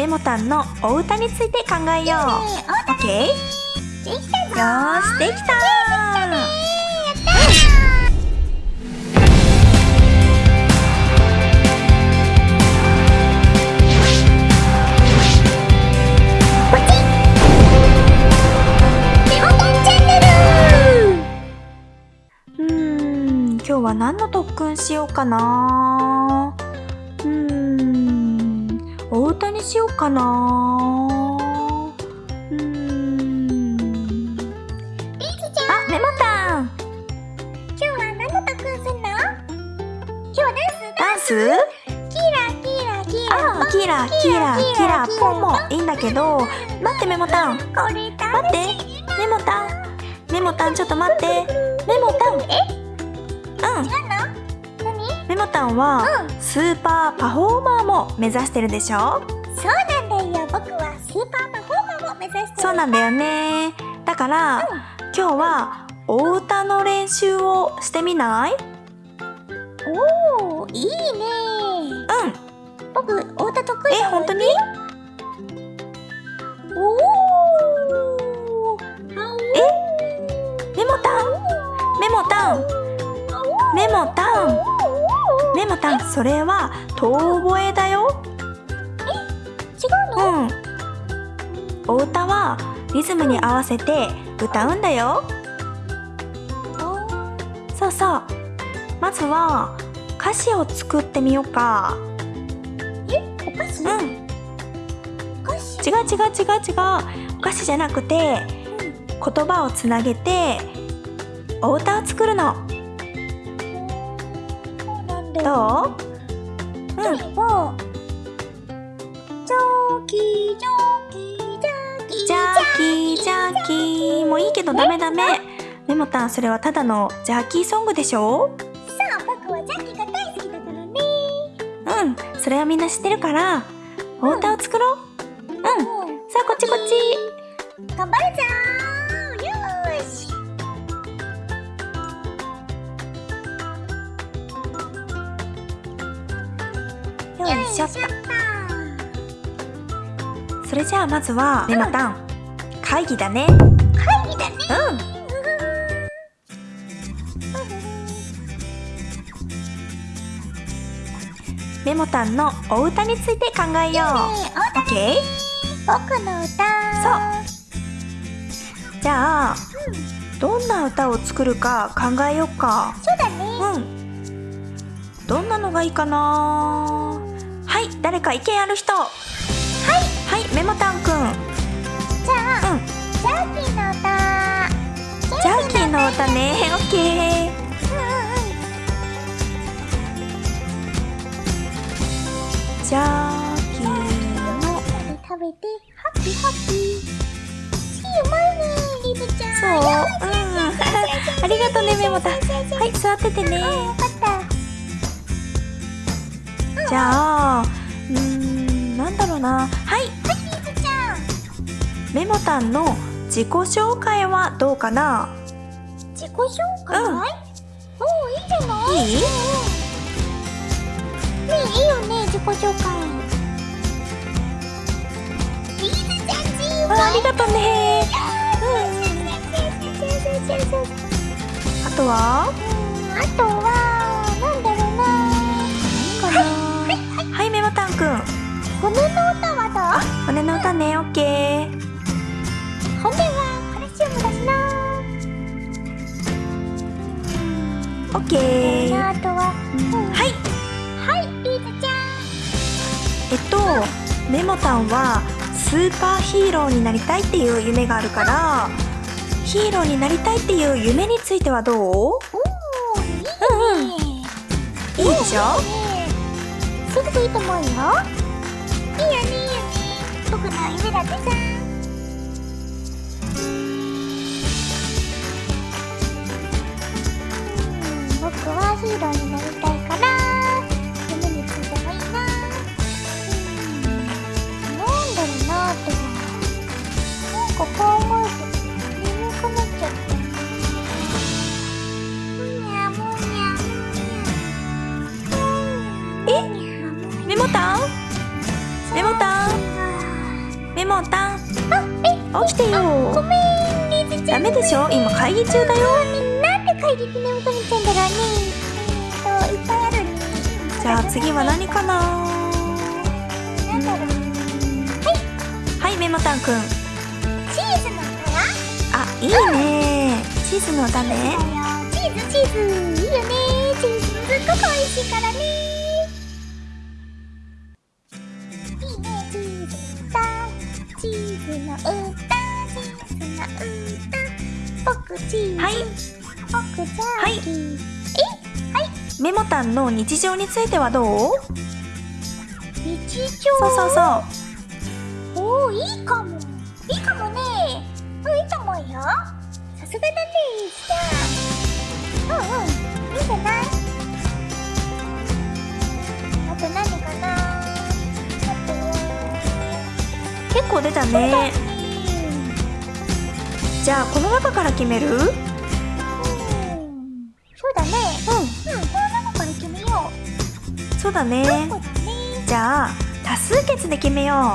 メモタンのお歌について考えよう。オッケー？できたぞよーし、できたうー。ん、今日は何の特訓しようかなにしようかな。うーん。あ、メモタン。今日は何の特訓すんの？今日はダンスダンス？キラキラキラあー、キラ、キラ、キラ、ポンも。いいんだけど、待ってメモタン。待って。メモタン。メモタンちょっと待って。メモタン。え？うん。メモタンはうん。スーパーパフォーマーも目指してるでしょ？そうなんだよ僕はスーパーパフォーマーも目指してる。そうなんだよね。だから今日はお歌の練習をしてみない？おおいいね。うん。僕お歌得意え本当に？おおメモタン？メモタン？メモタン？メモタンそれは遠吠えだよお歌はリズムに合わせて歌うんだよ。そうそう。まずは歌詞を作ってみようか。お菓子？うん。違う違う違う違う。お菓子じゃなくて言葉をつなげてお歌を作るの。どう？うん。例えばジョーキージャーキージャーキー。もいいけどダメダメ。メモタンそれはただのジャーキーソングでしょ？さあ僕はジャーキーが大好きだからね。うんそれはみんな知ってるから。お歌を作ろう。うん。うんさあこっちこっち。頑張るぞー。よーし。よいしょっと。それじゃあまずはメモタン会議だね。会議だね。うん。メモタンのお歌について考えよう。オッケー僕の歌。じゃあどんな歌を作るか考えようか。そうだね。うん。どんなのがいいかな？はい誰か意見ある人。はい。はいメモタンくんの歌ねオッケージャーキーの食べてハッピーハッピー。See you 前ねリブちゃん。そう。うん。ありがとうねメモタンはい座っててね。じゃあうーんなんだろうな。はい。リブちゃん。メモタンの自己紹介はどうかな？自己紹介、うん。おおいいじゃない？いいねえいいよね自己紹介。リブちゃんチーム。あありがとうねあとは？あとはなんだろうな。かな？はいメモタンくん骨の歌は骨の歌ねオッケーケー。あとは、い。はいリブちゃん。えっとメモタンはスーパーヒーローになりたいっていう夢があるからヒーローになりたいっていう夢についてはどう？おおいいね、うんうん。いいでしょ？すぐでいいと思うよ。いいよねいいよね。僕の夢だってさヒーローになりたいから夢についてもいいなうんなんだろうなってなんか考えて眠くなっちゃっにゃむにゃむにゃえメモタン？メモタン？モタン？あえ起きてよ。ごめんダメでしょ？今会議中だよ。なんで会議で眠くなっちゃうんだろうねじゃあ次は何かな？なん。だろうはいメモタンくんチーズの皿あいいね。チーズの歌ね。チーズチーズいいよね。チーズすっごく美味しいからね。いいね。チーズ。歌チーズの歌。チーズの歌。僕チーズ、はい。僕ジャーキー、メモタンの日常についてはどう？日常？そうそうそう。おおいいかも。いいかもね。うんいいと思うよ。さすがだねじゃあうんうんいいんじゃな。いあと何かな。結構出たね。じゃあこの中から決める？うん。そうだねそうだね。じゃあ多数決で決めよ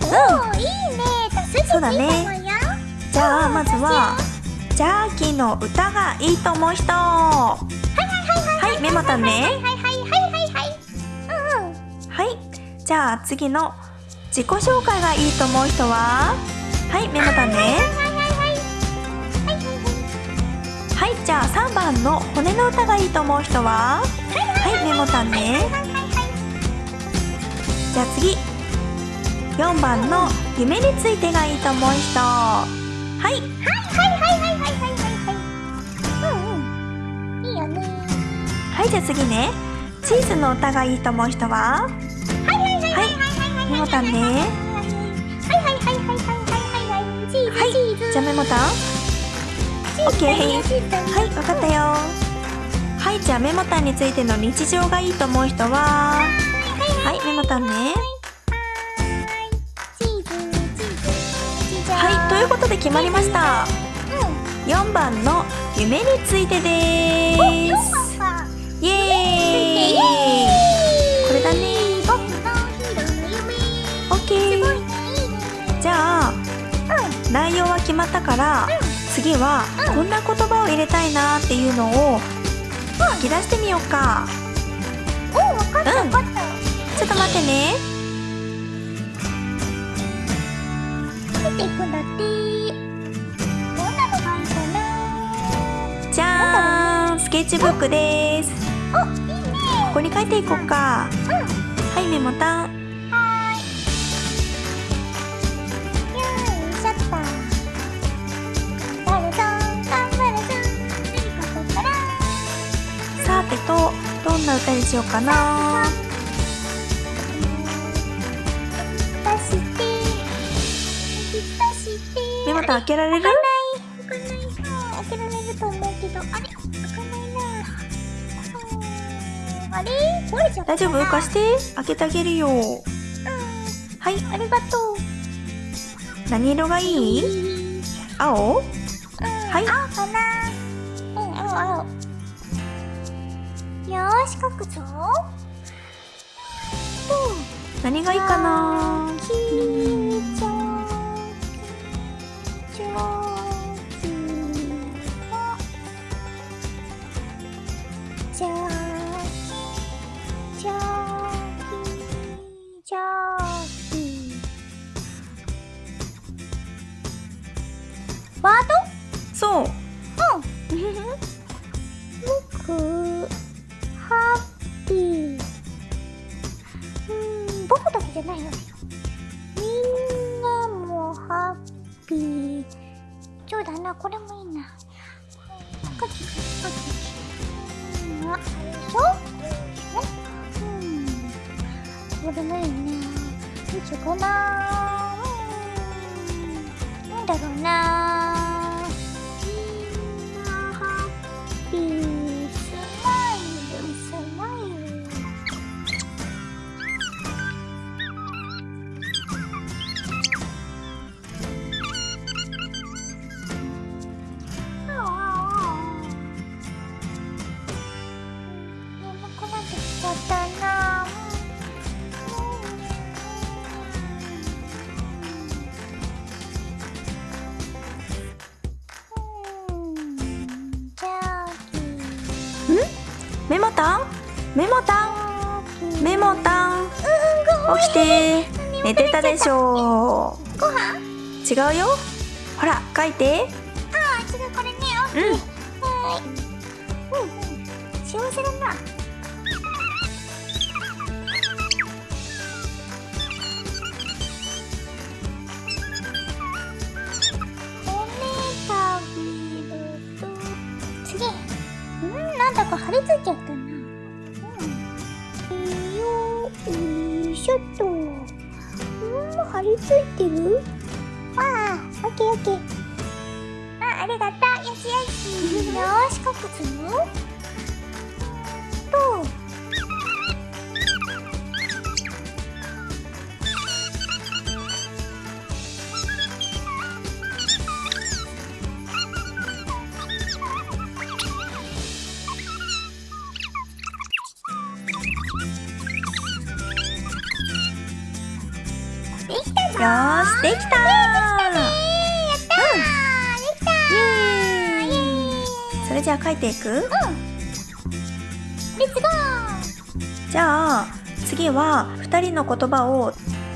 う。おおいいね。多数決そうだね。じゃあまずはジャーキーの歌がいいと思う人。はいメモタンね。はいはいはいはいはいはい。うんうん。はい。じゃあ次の自己紹介がいいと思う人は？はいメモタンね。はいじゃあ3番の骨の歌がいいと思う人は？はいメモタンね。じゃあ次。4番の夢についてがいいと思う人。はい。はいはいはいはいはいはいはいうんうん。いいよね。はいじゃあ次ね。チーズの歌がいいと思う人は？はいはいはいはいはいはいメモタンねはい。はいはいはいはいはいはいチーズはいチーズじゃあメモタンチーズ。OK チーズ。はいわかったよはいじゃあメモタンについての日常がいいと思う人は？はいメモタンね。はい。ということで決まりました。うん。4番の夢についてでおー4すイエーイ。これだね。オッケー。じゃあうん。内容は決まったから次はうんこんな言葉を入れたいなっていうのを書き出してみようか。おわかったわうん。かった。ちょっと待ってね。書いていくんだって。どんなのがいいかな。じゃーん。スケッチブックです。おいいね。ここに書いていこうか。うん。はいメモタンどんな歌にしようかな。出して出してメモタン開けられる？開かない。開かないうん開けられると思うけどあれ？開かないなうんあれ？壊れちゃった大丈夫？貸して。開けてあげるよ。うん。はい。ありがとう。何色がいい？青？うんはい。青かな。うん青青よし書くぞ何がいいかなゃじじバートほどないな35万寝てたでしょご飯？違うよ。ほら書いて。あー違うこれねオッケー。うん。はーいうん。うん幸せだな。んなんだか張り付いちゃったな。うん。よ。いしょっとうん張り付いてる？ああオッケーオッケーあ、ありがとう。よしよし。よーし、書くつのと、できたぞよー。しできたやったー。できたー。イエーイ。それじゃあ書いていく？レッツゴーじゃあ次は2人の言葉を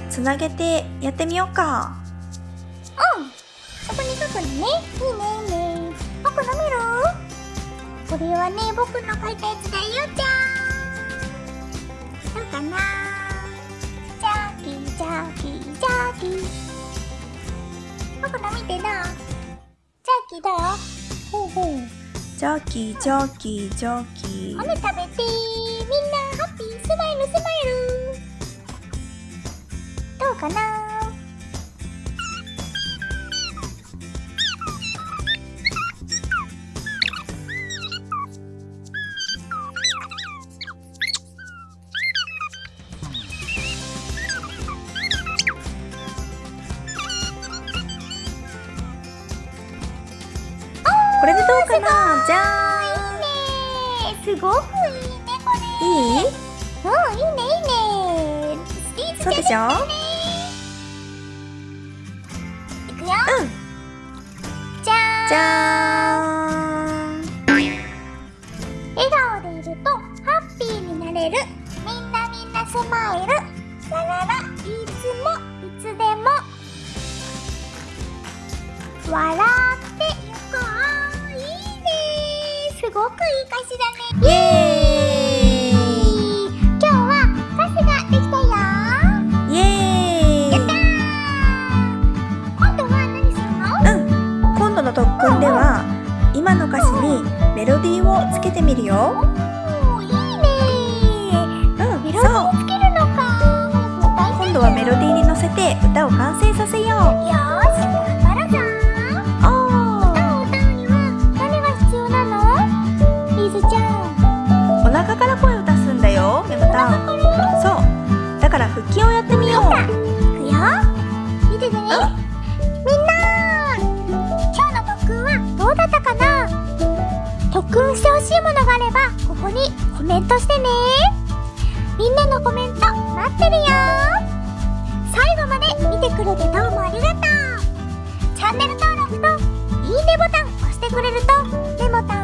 つなげてやってみようか。うん。そこに書くのね。いいねいいね。僕の見る？これはね僕の書いたやつだよジョキージャーキージャーキー。骨食べてみんなハッピー。スマイルスマイル。どうかなごくいいねこれいいうんいいねいいね。スピーツそうでしょいくよ。うん。じゃーん。じゃーん笑顔でいるとハッピーになれる。みんなみんなスマイル。ラララいつもいつでも。笑っごくいい歌詞だね。イエ今日は歌詞ができたよ。ーイ。イエやったーー。今度は何するの？うん。今度の特訓では今の歌詞にメロディーをつけてみるよみんな今日の特訓はどうだったかな？特訓してほしいものがあればここにコメントしてね。みんなのコメント待ってるよ。最後まで見てくれてどうもありがとう。チャンネル登録といいねボタン押してくれるとメモタン